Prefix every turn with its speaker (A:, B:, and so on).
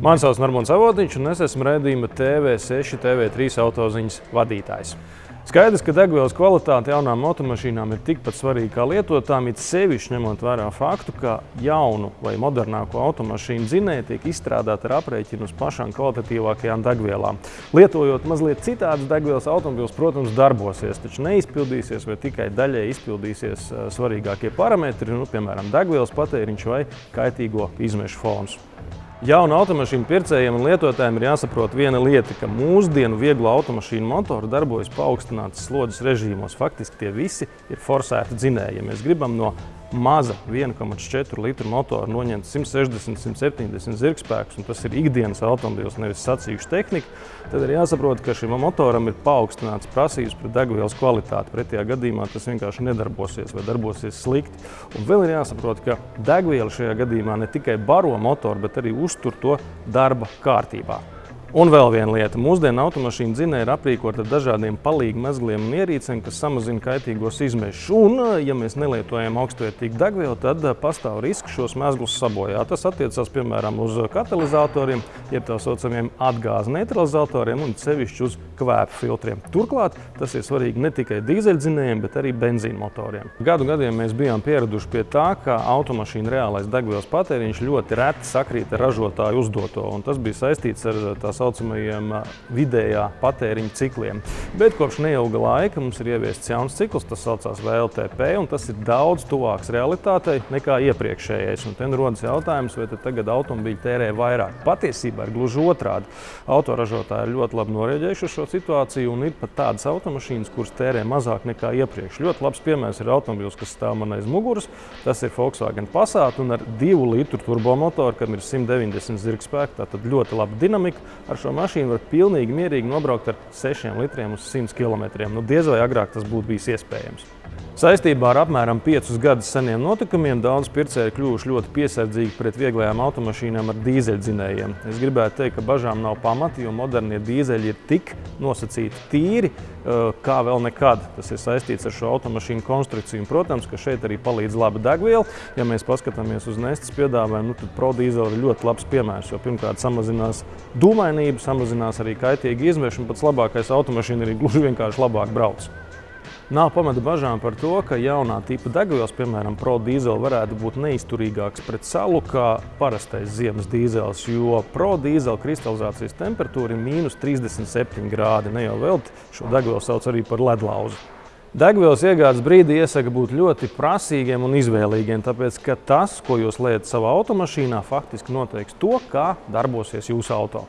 A: Mani sauc Normons Avotiņš un es esmu redzījuma TV6, TV3 autoziņas vadītājs. Skaidrs, ka degvielas kvalitāte jaunām automašīnām ir tikpat svarīga kā lietotām, it sevišķi ņemot vērā faktu, ka jaunu vai modernāko automašīnu dzinēji tiek izstrādāti ar aprēķinu uz pašām kvalitatīvākajām degvielām. Lietojot mazliet citādas degvielas, automobils, protams, darbosies, taču neizpildīsies vai tikai daļai izpildīsies svarīgākie parametri, nu, piemēram, degvielas patēriņš vai kaitīgo izmešu fons. Jaunu automašīnu pircējiem un lietotājiem ir jāsaprot viena lieta, ka mūsdienu vieglo automašīnu motori darbojas paaugstinātas slodzes režīmos. Faktiski tie visi ir forsēti dzinēji. Ja mēs gribam no maza 1,4 litru motora noņemt 160-170 zirgspēkus, un tas ir ikdienas automobils, nevis sacīkšu tehnika, tad ir jāsaprot, ka šim motoram ir paaugstināts prasības pret degvielas kvalitāti. Pretējā gadījumā tas vienkārši nedarbosies vai darbosies slikti. Un vēl ir jāsaprot, ka degviela šajā gadījumā ne tikai baro motoru, bet arī uztur to darba kārtībā. Un vēl viena lieta. Mūsdienu automašīnu dzinēji ir aprīkot ar dažādiem palīgu mezgliem un ierīcēm, kas samazina kaitīgos izmešus. Un, ja mēs nelietojam augstvērtīgu degvielu, tad pastāv risks šos mezglus sabojāt. Tas attiecās, piemēram, uz katalizatoriem, jeb tā saucamiem atgāzu neutralizatoriem un sevišķi uz kvēpu filtriem. Turklāt tas ir svarīgi ne tikai dīzeļdzinējiem, bet arī benzīna motoriem. Gadu gadiem mēs bijām pieraduši pie tā, ka automašīna reālais degvielas patēriņš ļoti reti sakrīt ar ražotāju uzdoto, un tas bija saistīts ar tās saucamajiem vidējā patēriņa cikliem. Bet kopš neilga laika mums ir ieviests jauns cikls, tas saucās VLTP, un tas ir daudz tuvāks realitātei nekā iepriekšējais. Un te nu rodas jautājums, vai tagad automobīļi tērē vairāk. Patiesībā ir gluži otrādi. Autoražotāji ir ļoti labi norēģējuši šo situāciju, un ir pat tādas automašīnas, kuras tērē mazāk nekā iepriekš. Ļoti labs piemērs ir automobils, kas stāv man aiz muguras. Tas ir Volkswagen Passat un ar 2 litru turbomotoru, kam ir 190 zirgspēku, tātad ļoti laba dinamika. Ar šo mašīnu var pilnīgi mierīgi nobraukt ar 6 litriem uz 100 km. Nu, diez vai agrāk tas būtu bijis iespējams. Saistībā ar apmēram 5 gadus seniem notikumiem daudz pircēji ir kļuvuši ļoti piesardzīgi pret vieglajām automašīnām ar dīzeļdzinējiem. Es gribētu teikt, ka bažām nav pamati, jo modernie dīzeļi ir tik nosacīti tīri, kā vēl nekad. Tas ir saistīts ar šo automašīnu konstrukciju. Protams, ka šeit arī palīdz laba degviela. Ja mēs paskatāmies uz nestas piedāvājumu, nu, tad ProDiesel ir ļoti labs piemērs, jo pirmkārt samazinās dūmainību, samazinās arī kaitīgi izmešu, un pats labākais automašīna arī gluži vienkārši labāk brauc. Nav pamata bažām par to, ka jaunā tipa degvielas, piemēram, Pro dīzeli, varētu būt neizturīgāks pret salu kā parastais ziemas dīzels, jo Pro dīzela kristalizācijas temperatūra ir mīnus 37 grādi. Ne jau vēl šo degvielu sauc arī par ledlauzu. Degvielas iegādes brīdī iesaka būt ļoti prasīgiem un izvēlīgiem, tāpēc, ka tas, ko jūs lietat savā automašīnā, faktiski noteiks to, kā darbosies jūsu auto.